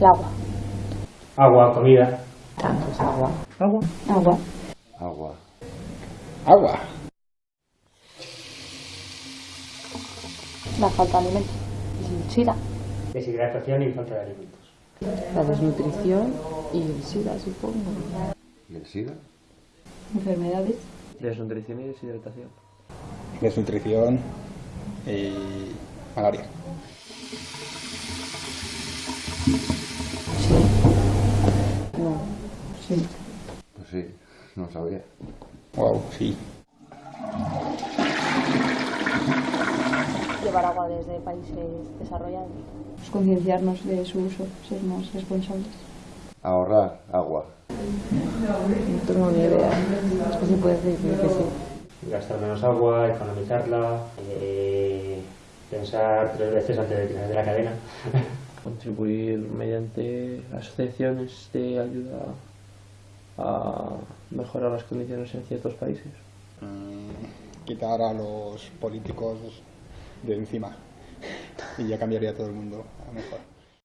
El agua. Agua, comida. Pues agua. Agua. Agua. Agua. Agua. La falta de alimentos. SIDA. Deshidratación y falta de alimentos. La desnutrición y el SIDA, supongo. ¿Y el SIDA? Enfermedades. Desnutrición y deshidratación. Desnutrición y malaria. No. Sí. Pues sí, no sabía. Wow, sí. Llevar agua desde países desarrollados. Pues concienciarnos de su uso, ser más responsables. Ahorrar agua. No tengo ni idea. Es que se puede decir que sí. Gastar menos agua, economizarla, eh, pensar tres veces antes de tirar de la cadena. Contribuir mediante asociaciones de ayuda a mejorar las condiciones en ciertos países. Mm, quitar a los políticos de encima. Y ya cambiaría todo el mundo a mejor.